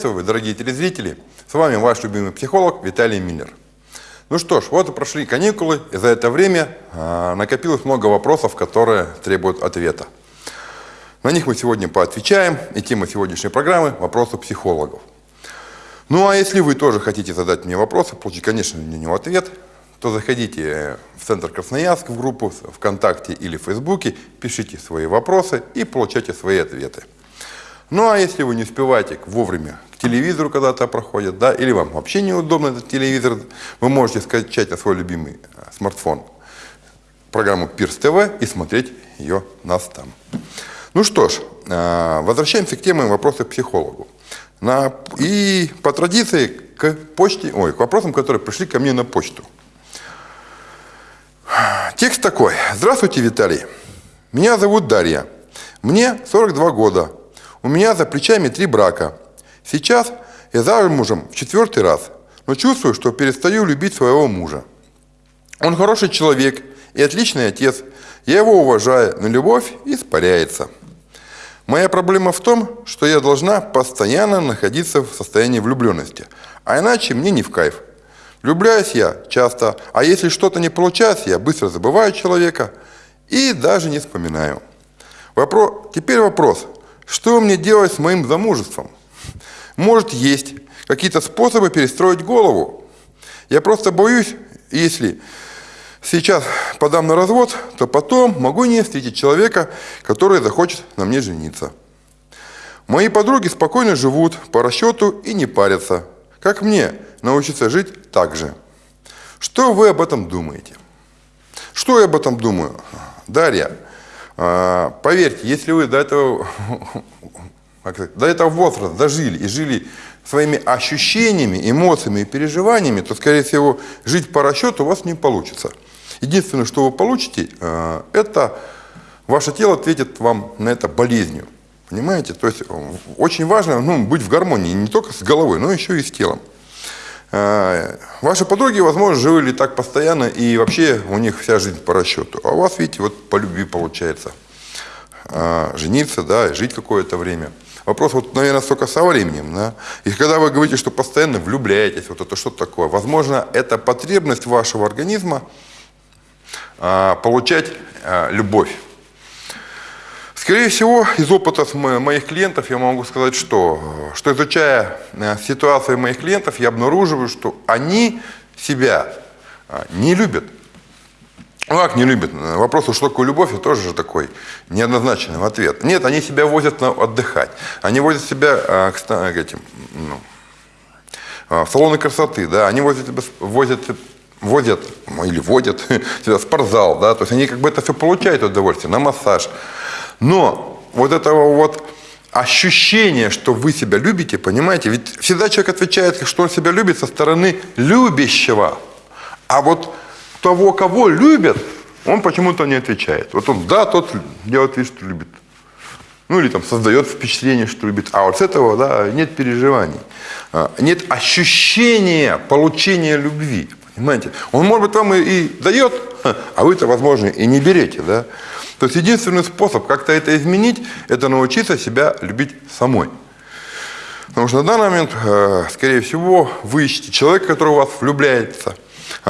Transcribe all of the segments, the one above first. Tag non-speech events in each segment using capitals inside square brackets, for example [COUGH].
Приветствую дорогие телезрители! С вами ваш любимый психолог Виталий Миллер. Ну что ж, вот и прошли каникулы, и за это время а, накопилось много вопросов, которые требуют ответа. На них мы сегодня поотвечаем, и тема сегодняшней программы – вопросы психологов. Ну а если вы тоже хотите задать мне вопросы, получить, конечно, на него ответ, то заходите в Центр Красноярск, в группу ВКонтакте или в Фейсбуке, пишите свои вопросы и получайте свои ответы. Ну а если вы не успеваете вовремя телевизору когда-то проходит, да, или вам вообще неудобно этот телевизор, вы можете скачать на свой любимый э, смартфон программу Пирс ТВ и смотреть ее нас там. Ну что ж, э, возвращаемся к теме вопроса к психологу. На, и по традиции к почте, ой, к вопросам, которые пришли ко мне на почту. Текст такой. Здравствуйте, Виталий. Меня зовут Дарья. Мне 42 года. У меня за плечами три брака. Сейчас я замужем в четвертый раз, но чувствую, что перестаю любить своего мужа. Он хороший человек и отличный отец. Я его уважаю, но любовь испаряется. Моя проблема в том, что я должна постоянно находиться в состоянии влюбленности, а иначе мне не в кайф. Влюбляюсь я часто, а если что-то не получается, я быстро забываю человека и даже не вспоминаю. Вопрос, теперь вопрос, что мне делать с моим замужеством? Может, есть какие-то способы перестроить голову? Я просто боюсь, если сейчас подам на развод, то потом могу не встретить человека, который захочет на мне жениться. Мои подруги спокойно живут по расчету и не парятся. Как мне научиться жить так же? Что вы об этом думаете? Что я об этом думаю? Дарья, а, поверьте, если вы до этого, до этого возраста дожили и жили своими ощущениями, эмоциями и переживаниями, то, скорее всего, жить по расчету у вас не получится. Единственное, что вы получите, а, это ваше тело ответит вам на это болезнью. Понимаете? То есть очень важно ну, быть в гармонии не только с головой, но еще и с телом. А, ваши подруги, возможно, жили так постоянно, и вообще у них вся жизнь по расчету. А у вас, видите, вот по любви получается жениться, да, жить какое-то время. Вопрос, вот, наверное, только со временем. Да? И когда вы говорите, что постоянно влюбляетесь, вот это что такое? Возможно, это потребность вашего организма а, получать любовь. Скорее всего, из опыта моих клиентов я могу сказать, что, что изучая э, ситуацию моих клиентов, я обнаруживаю, что они себя а, не любят. Ну как не любят? Вопрос, что такое любовь, тоже такой неоднозначный ответ. Нет, они себя возят на отдыхать. Они возят себя а, к, к этим, ну, а, в салоны красоты, да, они возят, возят возят, ну, или водят [LAUGHS] себя в спортзал, да, то есть они как бы это все получают удовольствие, на массаж. Но вот этого вот ощущение, что вы себя любите, понимаете, ведь всегда человек отвечает, что он себя любит со стороны любящего. А вот того, кого любят, он почему-то не отвечает. Вот он, да, тот делает вид, что любит. Ну или там создает впечатление, что любит. А вот с этого, да, нет переживаний. А, нет ощущения получения любви. Понимаете? Он, может быть, вам и, и дает, [LAUGHS] а вы-то, возможно, и не берете, да? То есть единственный способ как-то это изменить, это научиться себя любить самой. Потому что на данный момент, э, скорее всего, вы ищете человека, который в вас влюбляется,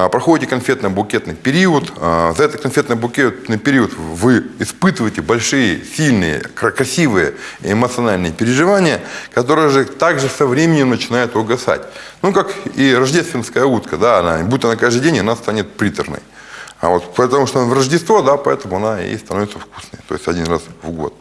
проходите конфетно-букетный период. А, за этот конфетно-букетный период вы испытываете большие, сильные, красивые эмоциональные переживания, которые же также со временем начинают угасать. Ну, как и рождественская утка, да, она, будто на каждый день она станет приторной. А вот потому что в Рождество, да, поэтому она и становится вкусной. То есть один раз в год.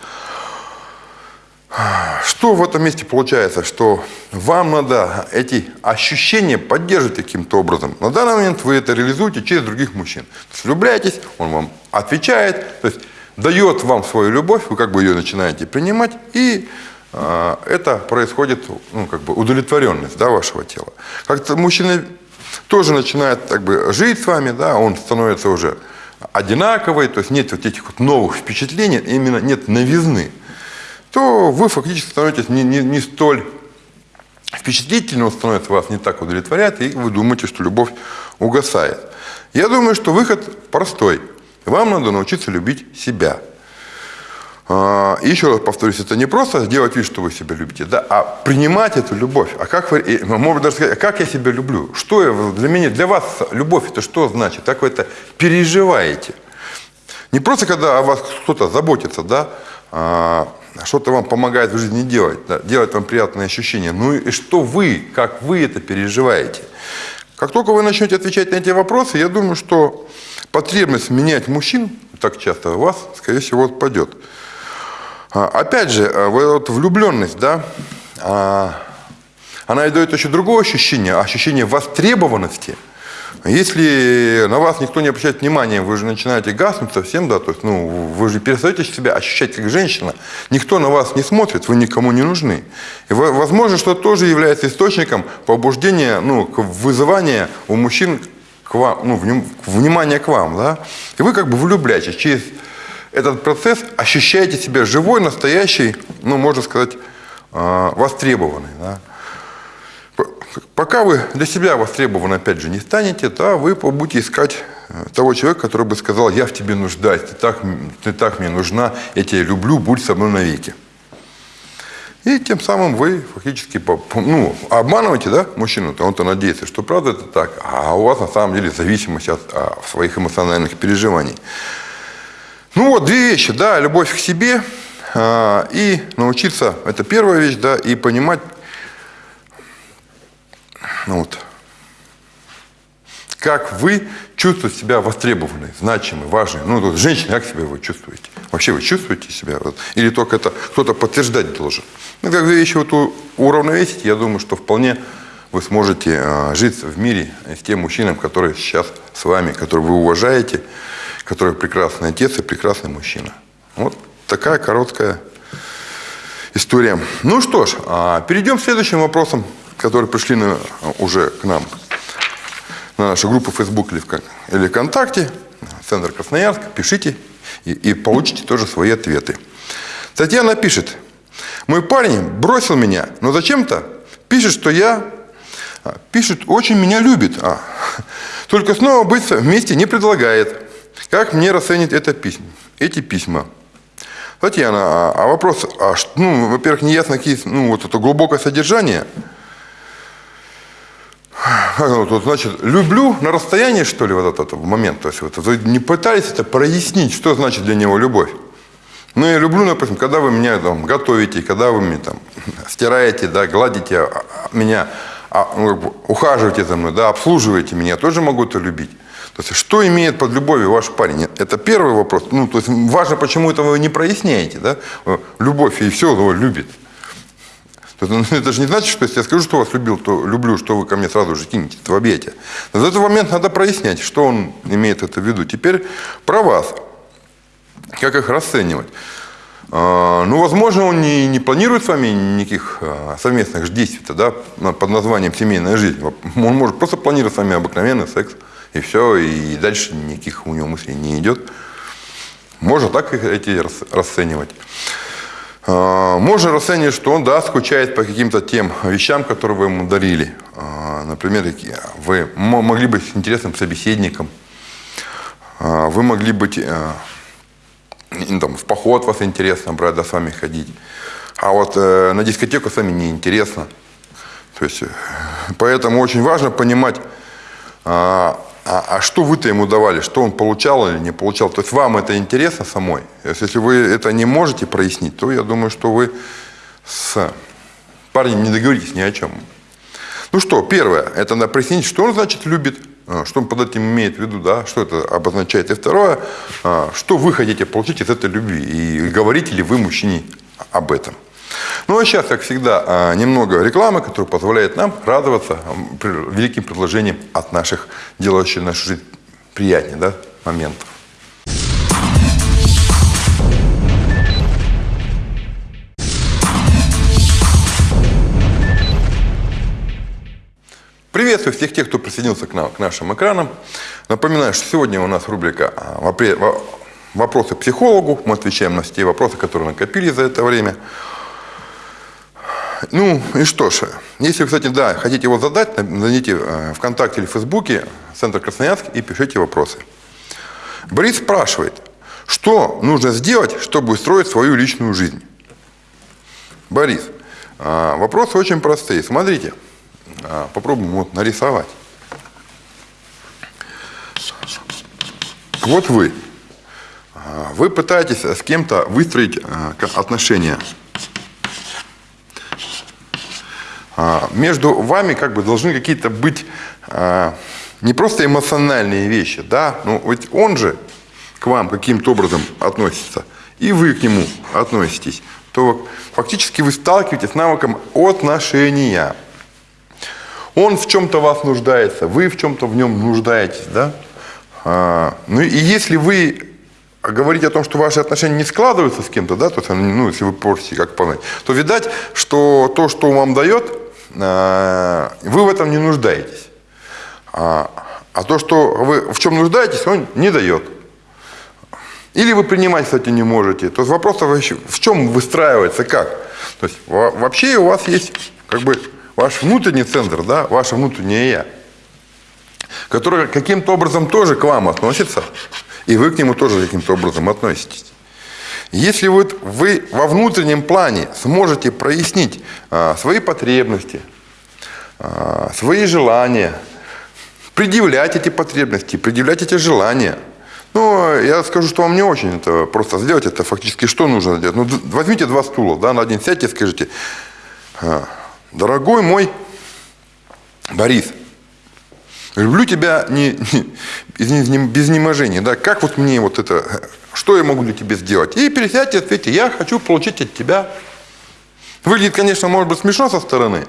Что в этом месте получается? Что вам надо эти ощущения поддерживать каким-то образом. На данный момент вы это реализуете через других мужчин. То влюбляетесь, он вам отвечает, то есть дает вам свою любовь, вы как бы ее начинаете принимать, и э, это происходит, ну, как бы удовлетворенность да, вашего тела. Как-то мужчина тоже начинает как бы жить с вами, да, он становится уже одинаковый, то есть нет вот этих вот новых впечатлений, именно нет новизны, то вы фактически становитесь не, не, не столь впечатлительным, он становится вас не так удовлетворяет, и вы думаете, что любовь угасает. Я думаю, что выход простой. Вам надо научиться любить себя. А, еще раз повторюсь, это не просто делать вид, что вы себя любите, да, а принимать эту любовь. А как вы, можно даже сказать, а как я себя люблю? Что я, для меня, для вас любовь это что значит? Как вы это переживаете? Не просто когда о вас кто-то заботится, да, а, что-то вам помогает в жизни делать, да, делать вам приятные ощущения. Ну и что вы, как вы это переживаете? Как только вы начнете отвечать на эти вопросы, я думаю, что потребность менять мужчин так часто у вас, скорее всего, отпадет. А, опять же, э, вот влюбленность, да, а, она и дает еще другое ощущение, ощущение востребованности. Если на вас никто не обращает внимания, вы же начинаете гаснуть совсем, да, то есть, ну, вы же перестаете себя ощущать как женщина, никто на вас не смотрит, вы никому не нужны. И, возможно, что тоже является источником побуждения, ну, вызывания у мужчин к вам, ну, внимания к вам, да, и вы как бы влюбляетесь через этот процесс ощущаете себя живой, настоящий, ну, можно сказать, а, востребованный. Да? Пока вы для себя востребованы, опять же, не станете, да, вы будете искать э, того человека, который бы сказал, я в тебе нуждаюсь, ты так, ты так мне нужна, я тебя люблю, будь со мной навеки. И тем самым вы фактически ну, обманываете да, мужчину, то он-то надеется, что правда это так, а у вас на самом деле зависимость от, от своих эмоциональных переживаний. Ну вот, две вещи, да, любовь к себе э, и научиться, это первая вещь, да, и понимать, вот, как вы чувствуете себя востребованной, значимой, важной. Ну, вот, женщина, как себя вы чувствуете? Вообще вы чувствуете себя? Или только это кто-то подтверждать должен? Ну, как две вещи вот уравновесить, я думаю, что вполне вы сможете э, жить в мире с тем мужчином, который сейчас с вами, который вы уважаете, который прекрасный отец и прекрасный мужчина. Вот такая короткая история. Ну что ж, а, перейдем к следующим вопросам, которые пришли на, уже к нам на нашу группу Facebook или, в, или ВКонтакте, Центр Красноярск. Пишите и, и получите тоже свои ответы. Татьяна пишет, мой парень бросил меня, но зачем-то пишет, что я а, пишет, очень меня любит, а, только снова быть вместе не предлагает. Как мне расценить это письма, эти письма? Татьяна, а, а вопрос, а, ну, во-первых, не ясно, какие, ну, вот это глубокое содержание. Вот, значит, люблю на расстоянии, что ли, вот этот момент. То есть вот, вы не пытались это прояснить, что значит для него любовь. Ну, я люблю, допустим, когда вы меня там готовите, когда вы меня там [LAUGHS] стираете, да, гладите а, меня, а, ну, ухаживаете за мной, да, обслуживаете меня, тоже могу это любить. То есть, что имеет под любовью ваш парень? Это первый вопрос. Ну, то есть, важно, почему это вы не проясняете, да? Любовь и все, его любит. Есть, ну, это же не значит, что если я скажу, что вас любил, то люблю, что вы ко мне сразу же кинете в объятия. Но в этот момент надо прояснять, что он имеет это в виду. Теперь про вас. Как их расценивать? А, ну, возможно, он не, не планирует с вами никаких а, совместных действий да, под названием «семейная жизнь». Он может просто планировать с вами обыкновенный секс и все, и дальше никаких у него мыслей не идет. Можно так эти расценивать. А, можно расценивать, что он, да, скучает по каким-то тем вещам, которые вы ему дарили. А, например, вы могли быть интересным собеседником, а, вы могли быть там, в поход вас интересно брать, да, с вами ходить. А вот э, на дискотеку с вами неинтересно. То есть, э, поэтому очень важно понимать, а, а что вы-то ему давали, что он получал или не получал? То есть вам это интересно самой? Если вы это не можете прояснить, то я думаю, что вы с парнем не договоритесь ни о чем. Ну что, первое, это надо прояснить, что он значит любит, а, что он под этим имеет в виду, да, что это обозначает. И второе, а, что вы хотите получить из этой любви, и говорите ли вы мужчине об этом. Ну а сейчас, как всегда, а, немного рекламы, которая позволяет нам радоваться великим предложениям от наших, делающих нашу жизнь приятнее, да, моментов. Приветствую всех тех, кто присоединился к, нам, к нашим экранам. Напоминаю, что сегодня у нас рубрика а, «Вопросы психологу». Мы отвечаем на все вопросы, которые накопили за это время. Ну и что ж, если, кстати, да, хотите его задать, найдите э, ВКонтакте или Фейсбуке Центр Красноярск и пишите вопросы. Борис спрашивает, Что нужно сделать, чтобы устроить свою личную жизнь? Борис, а, вопросы очень простые. Смотрите, а, попробуем вот нарисовать. Вот вы. Вы пытаетесь с кем-то выстроить отношения. Между вами как бы должны какие-то быть не просто эмоциональные вещи, да, ну ведь он же к вам каким-то образом относится, и вы к нему относитесь то фактически вы сталкиваетесь с навыком отношения. Он в чем-то вас нуждается, вы в чем-то в нем нуждаетесь, да? А, ну и если вы говорите о том, что ваши отношения не складываются с кем-то, да, то есть, ну, если вы просите как понять, то видать, что то, что вам дает, а, вы в этом не нуждаетесь. А, а то, что вы в чем нуждаетесь, он не дает. Или вы принимать, кстати, не можете. То есть вопрос в чем выстраивается, как. То есть вообще у вас есть как бы ваш внутренний центр, да, ваше внутреннее «я», которое каким-то образом тоже к вам относится, и вы к нему тоже каким-то образом относитесь. Если вот вы во внутреннем плане сможете прояснить а, свои потребности, а, свои желания, предъявлять эти потребности, предъявлять эти желания – ну, я скажу, что вам не очень это просто сделать. Это фактически что нужно сделать? Ну, возьмите два стула, да, на один сядьте и скажите, «А, дорогой мой Борис, люблю тебя не, не, без неможения, да, как вот мне вот это, что я могу для тебя сделать? И пересядьте, ответьте, я хочу получить от тебя. Выглядит, конечно, может быть смешно со стороны,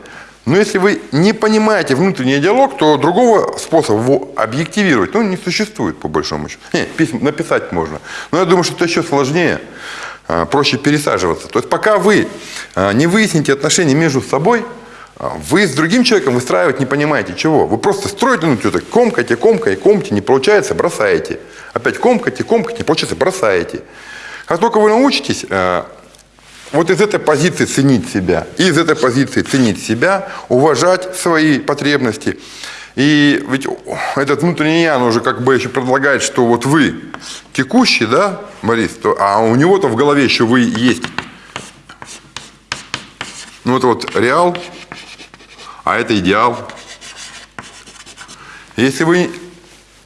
но если вы не понимаете внутренний диалог, то другого способа его объективировать ну, не существует, по большому счету. Не, письма, написать можно. Но я думаю, что это еще сложнее, а, проще пересаживаться. То есть пока вы а, не выясните отношения между собой, вы с другим человеком выстраивать не понимаете чего. Вы просто строите, ну, что-то комкаете, комкаете, комкаете, не получается, бросаете. Опять комкаете, комкаете, не получается, бросаете. Как только вы научитесь вот из этой позиции ценить себя, из этой позиции ценить себя, уважать свои потребности. И ведь этот внутренний я, он уже как бы еще предлагает, что вот вы текущий, да, Борис, то, а у него-то в голове еще вы есть. Ну это вот реал, а это идеал. Если вы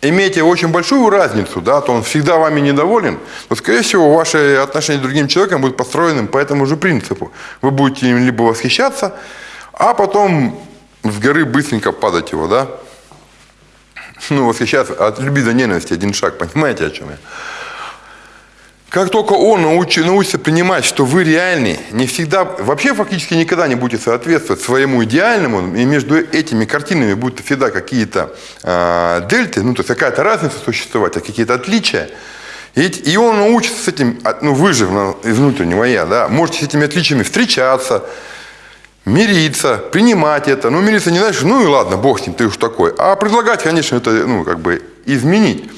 имеете очень большую разницу, да, то он всегда вами недоволен, то, скорее всего, ваши отношения с другим человеком будут построены по этому же принципу. Вы будете им либо восхищаться, а потом с горы быстренько падать его, да. Ну, восхищаться от любви до ненависти один шаг, понимаете, о чем я? Как только он научи, научится принимать, что вы реальны, не всегда, вообще фактически никогда не будете соответствовать своему идеальному, и между этими картинами будут всегда какие-то э, дельты, ну то есть какая-то разница существовать, а какие-то отличия. И, и он научится с этим, а, ну вы же из внутреннего я, да, можете с этими отличиями встречаться, мириться, принимать это. Ну, мириться не значит, ну и ладно, бог с ним, ты уж такой. А предлагать, конечно, это, ну, как бы изменить.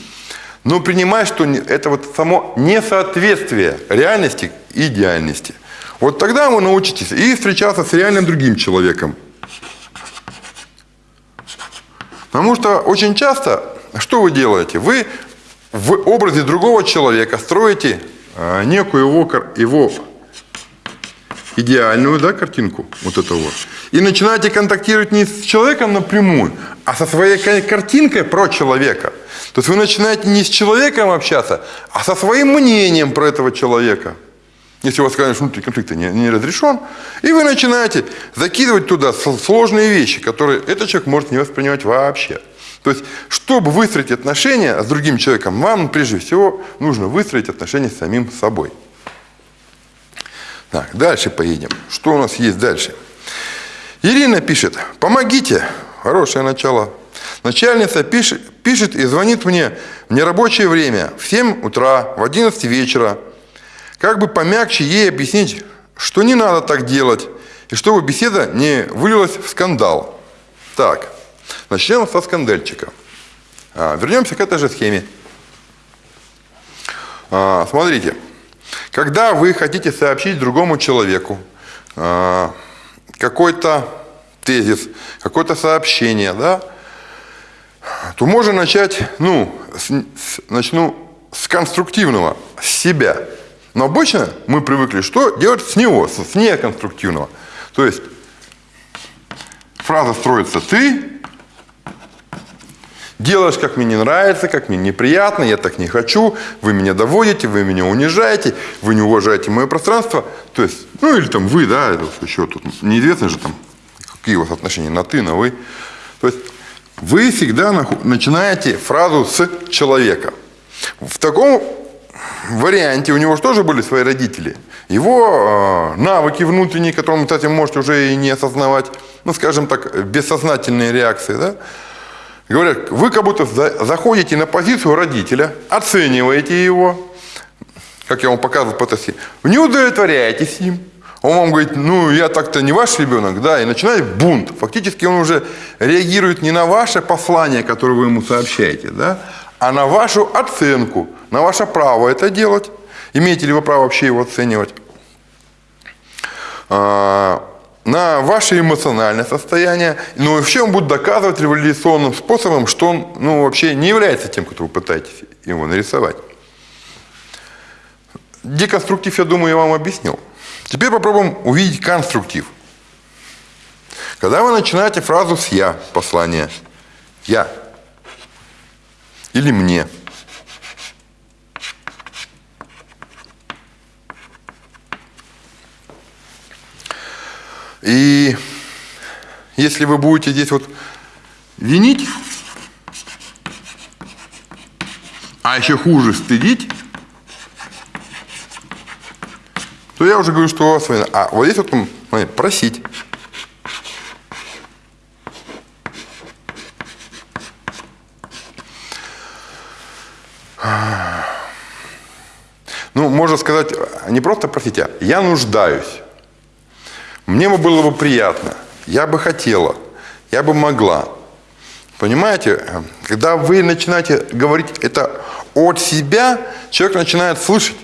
Но принимай, что это вот само несоответствие реальности и идеальности. Вот тогда вы научитесь и встречаться с реальным другим человеком. Потому что очень часто, что вы делаете? Вы в образе другого человека строите а, некую его, его идеальную да, картинку, вот этого вот, и начинаете контактировать не с человеком напрямую, а со своей картинкой про человека – то есть вы начинаете не с человеком общаться, а со своим мнением про этого человека. Если у вас, конечно, конфликт не, не разрешен, и вы начинаете закидывать туда сложные вещи, которые этот человек может не воспринимать вообще. То есть, чтобы выстроить отношения с другим человеком, вам прежде всего нужно выстроить отношения с самим собой. Так, дальше поедем. Что у нас есть дальше? Ирина пишет, помогите, хорошее начало Начальница пишет, пишет и звонит мне в нерабочее время, в 7 утра, в 11 вечера. Как бы помягче ей объяснить, что не надо так делать, и чтобы беседа не вылилась в скандал. Так, начнем со скандальчика. А, вернемся к этой же схеме. А, смотрите, когда вы хотите сообщить другому человеку а, какой-то тезис, какое-то сообщение, да, то можно начать, ну, с, с, начну с конструктивного, с себя. Но обычно мы привыкли что? Делать с него, с неконструктивного. То есть фраза строится «ты», делаешь, как мне не нравится, как мне неприятно, я так не хочу, вы меня доводите, вы меня унижаете, вы не уважаете мое пространство. То есть, ну или там вы, да, еще тут неизвестно же там, какие у вас отношения на ты, на вы. То есть вы всегда начинаете фразу с человека. В таком варианте у него же тоже были свои родители. Его э, навыки внутренние, которые, кстати, можете уже и не осознавать, ну, скажем так, бессознательные реакции, да, Говорят, вы как будто заходите на позицию родителя, оцениваете его, как я вам показывал по тоске, не удовлетворяетесь им. Он вам говорит, ну я так-то не ваш ребенок, да, и начинает бунт. Фактически он уже реагирует не на ваше послание, которое вы ему сообщаете, да, а на вашу оценку, на ваше право это делать. Имеете ли вы право вообще его оценивать? А, на ваше эмоциональное состояние, но вообще он будет доказывать революционным способом, что он ну, вообще не является тем, кто вы пытаетесь его нарисовать. Деконструктив, я думаю, я вам объяснил. Теперь попробуем увидеть конструктив. Когда вы начинаете фразу с «я» послание «я» или «мне», И если вы будете здесь вот винить, а еще хуже стыдить, то я уже говорю, что у вас война. А вот здесь вот смотри, просить. Ну, можно сказать, не просто просить, а я нуждаюсь. Мне бы было бы приятно, я бы хотела, я бы могла. Понимаете, когда вы начинаете говорить это от себя, человек начинает слышать.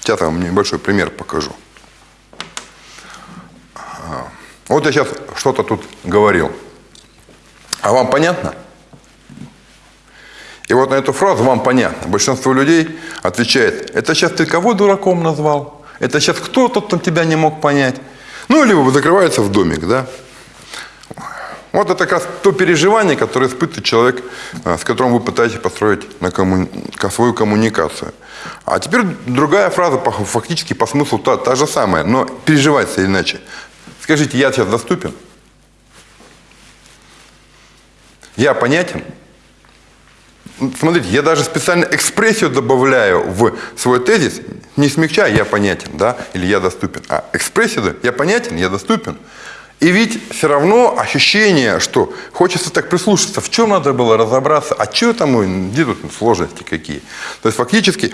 Сейчас я вам небольшой пример покажу. Вот я сейчас что-то тут говорил. А вам понятно? И вот на эту фразу вам понятно. Большинство людей отвечает, это сейчас ты кого дураком назвал? Это сейчас кто-то там тебя не мог понять. Ну, либо закрывается в домик, да. Вот это как раз то переживание, которое испытывает человек, а, с которым вы пытаетесь построить на комму... свою коммуникацию. А теперь другая фраза, фактически по смыслу та, та же самая, но переживается иначе. Скажите, я сейчас доступен? Я понятен? Смотрите, я даже специально экспрессию добавляю в свой тезис, не смягчая, я понятен, да, или я доступен, а экспрессию, я понятен, я доступен. И ведь все равно ощущение, что хочется так прислушаться, в чем надо было разобраться, а что там, где тут сложности какие. То есть фактически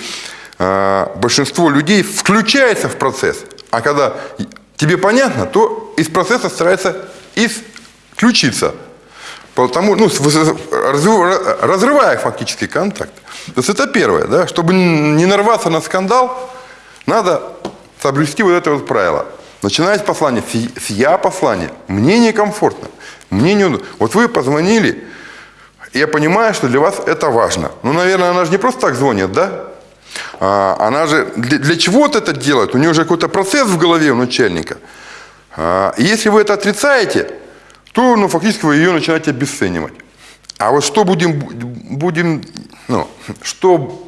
э, большинство людей включается в процесс, а когда тебе понятно, то из процесса старается исключиться. Потому, ну, разрывая фактически контакт. То есть это первое, да, чтобы не нарваться на скандал, надо соблюсти вот это вот правило. Начинать послание «я» послание. Мне некомфортно, мне не Вот вы позвонили, я понимаю, что для вас это важно. Ну, наверное, она же не просто так звонит, да? А, она же для, для чего-то это делает. У нее уже какой-то процесс в голове у начальника. А, если вы это отрицаете, то ну, фактически вы ее начинаете обесценивать. А вот что будем, будем ну, что,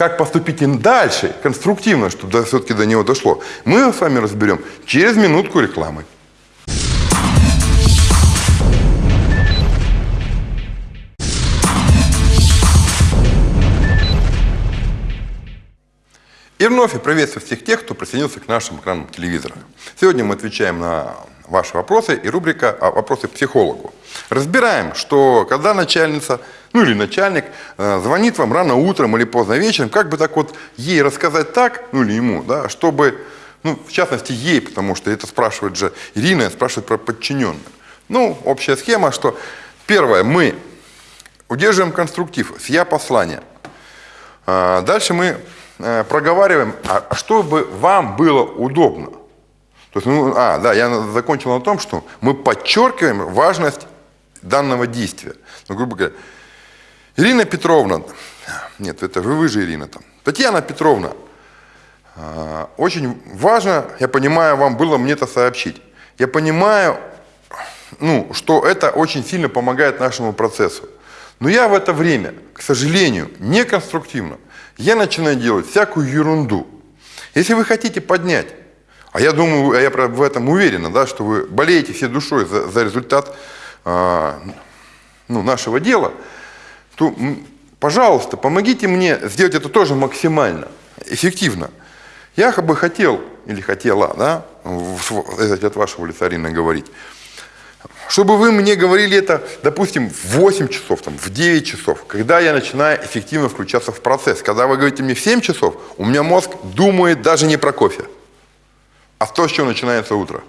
как поступить дальше, конструктивно, чтобы все-таки до него дошло, мы с вами разберем через минутку рекламы. И вновь я приветствую всех тех, кто присоединился к нашим экранам телевизора. Сегодня мы отвечаем на ваши вопросы и рубрика а, «Вопросы психологу». Разбираем, что когда начальница, ну или начальник, э, звонит вам рано утром или поздно вечером, как бы так вот ей рассказать так, ну или ему, да, чтобы, ну, в частности, ей, потому что это спрашивает же Ирина, спрашивает про подчиненных. Ну, общая схема, что первое, мы удерживаем конструктив с «я» послания. А, дальше мы э, проговариваем, а чтобы вам было удобно. То есть, ну, а, да, я закончил на том, что мы подчеркиваем важность данного действия. Ну, грубо говоря, Ирина Петровна, нет, это вы, вы же Ирина там. Татьяна Петровна, а, очень важно, я понимаю, вам было мне это сообщить. Я понимаю, ну, что это очень сильно помогает нашему процессу. Но я в это время, к сожалению, не конструктивно. Я начинаю делать всякую ерунду. Если вы хотите поднять, а я думаю, а я в этом уверена, да, что вы болеете всей душой за, за результат э, ну, нашего дела, то, пожалуйста, помогите мне сделать это тоже максимально эффективно. Я бы хотел, или хотела, да, от вашего лица, Арина, говорить, чтобы вы мне говорили это, допустим, в 8 часов, там, в 9 часов, когда я начинаю эффективно включаться в процесс. Когда вы говорите мне в 7 часов, у меня мозг думает даже не про кофе, а в то, с чего начинается утро.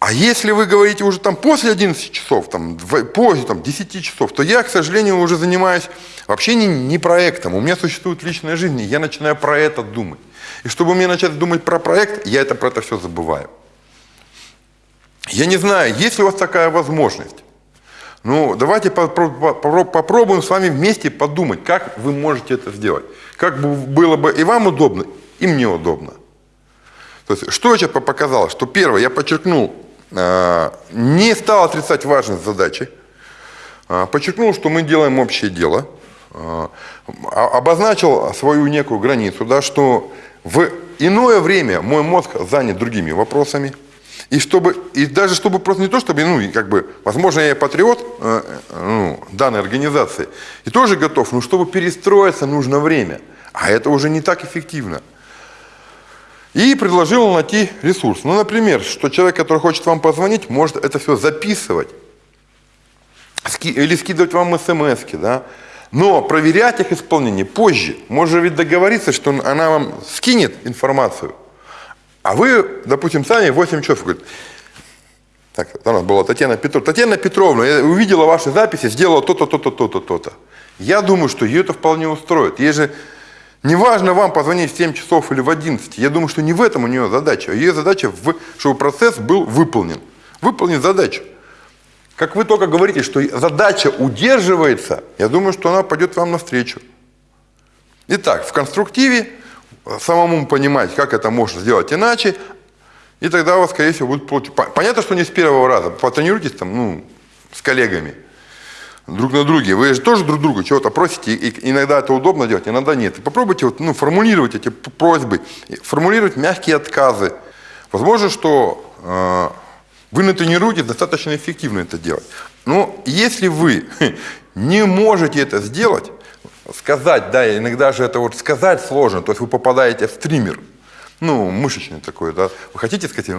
А если вы говорите уже там после 11 часов, там, после там, 10 часов, то я, к сожалению, уже занимаюсь вообще не, не проектом. У меня существует личная жизнь, и я начинаю про это думать. И чтобы мне начать думать про проект, я это про это все забываю. Я не знаю, есть ли у вас такая возможность. Ну, давайте попробуем с вами вместе подумать, как вы можете это сделать. Как было бы и вам удобно, и мне удобно. То есть, что я сейчас показал? Что первое, я подчеркнул, э, не стал отрицать важность задачи, э, подчеркнул, что мы делаем общее дело, э, обозначил свою некую границу, да, что в иное время мой мозг занят другими вопросами – и, чтобы, и даже чтобы просто не то, чтобы, ну, как бы, возможно, я патриот ну, данной организации, и тоже готов, но чтобы перестроиться, нужно время. А это уже не так эффективно. И предложил найти ресурс. Ну, например, что человек, который хочет вам позвонить, может это все записывать или скидывать вам смс да? но проверять их исполнение позже. Можно ведь договориться, что она вам скинет информацию, а вы, допустим, сами 8 часов, говорит, так, у нас была Татьяна Петровна. Татьяна Петровна, я увидела ваши записи, сделала то-то, то-то, то-то, то-то. Я думаю, что ее это вполне устроит. Ей же не важно вам позвонить в 7 часов или в 11. Я думаю, что не в этом у нее задача. Ее задача, в, чтобы процесс был выполнен. Выполнить задачу. Как вы только говорите, что задача удерживается, я думаю, что она пойдет вам навстречу. Итак, в конструктиве самому понимать, как это можно сделать иначе, и тогда у вас, скорее всего, будет получить. Понятно, что не с первого раза. Потренируйтесь там, ну, с коллегами, друг на друге. Вы же тоже друг друга чего-то просите, и иногда это удобно делать, иногда нет. Попробуйте вот, ну, формулировать эти просьбы, формулировать мягкие отказы. Возможно, что э, вы натренируетесь достаточно эффективно это делать. Но если вы [LAUGHS] не можете это сделать, сказать, да, иногда же это вот сказать сложно, то есть вы попадаете в стример, ну, мышечный такой, да, вы хотите сказать,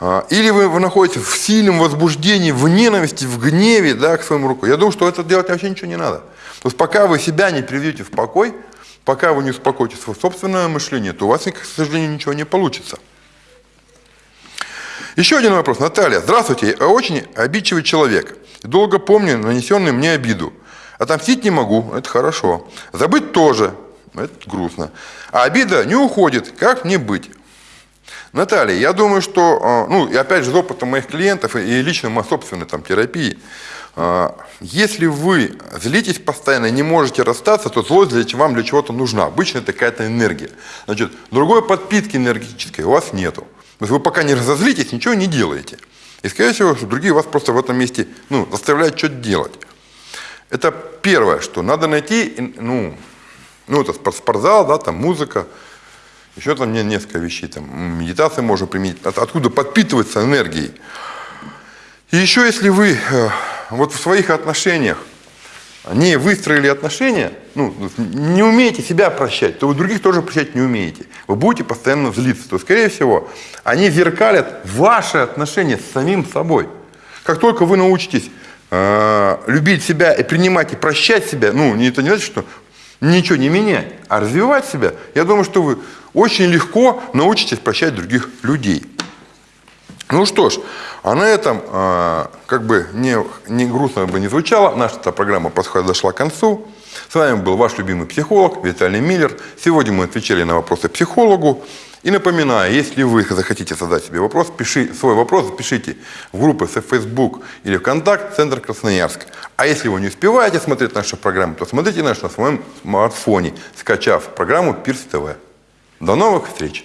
или вы, находитесь в сильном возбуждении, в ненависти, в гневе, да, к своему руку. Я думаю, что это делать вообще ничего не надо. То есть пока вы себя не приведете в покой, пока вы не успокоите свое собственное мышление, то у вас, к сожалению, ничего не получится. Еще один вопрос. Наталья, здравствуйте. Я очень обидчивый человек. Долго помню нанесенную мне обиду. Отомстить не могу, это хорошо. Забыть тоже, это грустно. А обида не уходит, как мне быть? Наталья, я думаю, что, а, ну, и опять же, из опыта моих клиентов и лично моей собственной там, терапии, а, если вы злитесь постоянно не можете расстаться, то злость для, вам для чего-то нужна. Обычно это какая-то энергия. Значит, другой подпитки энергетической у вас нету. То есть вы пока не разозлитесь, ничего не делаете. И, скорее всего, другие вас просто в этом месте ну, заставляют что-то делать. Это первое, что надо найти, ну, ну это спортзал, да, там музыка, еще там несколько вещей, там медитации можно применить, от, откуда подпитываться энергией. И еще если вы э, вот в своих отношениях не выстроили отношения, ну, не умеете себя прощать, то вы других тоже прощать не умеете. Вы будете постоянно злиться. То, скорее всего, они зеркалят ваши отношения с самим собой. Как только вы научитесь э, любить себя и принимать и прощать себя, ну, это не значит, что ничего не менять, а развивать себя, я думаю, что вы очень легко научитесь прощать других людей. Ну что ж, а на этом, э, как бы не, не грустно бы не звучало, наша программа подошла к концу. С вами был ваш любимый психолог Виталий Миллер. Сегодня мы отвечали на вопросы психологу. И напоминаю, если вы захотите задать себе вопрос, пиши свой вопрос, пишите в группы в Facebook или ВКонтакт Центр Красноярск. А если вы не успеваете смотреть нашу программу, то смотрите наш на своем смартфоне, скачав программу Пирс ТВ. До новых встреч!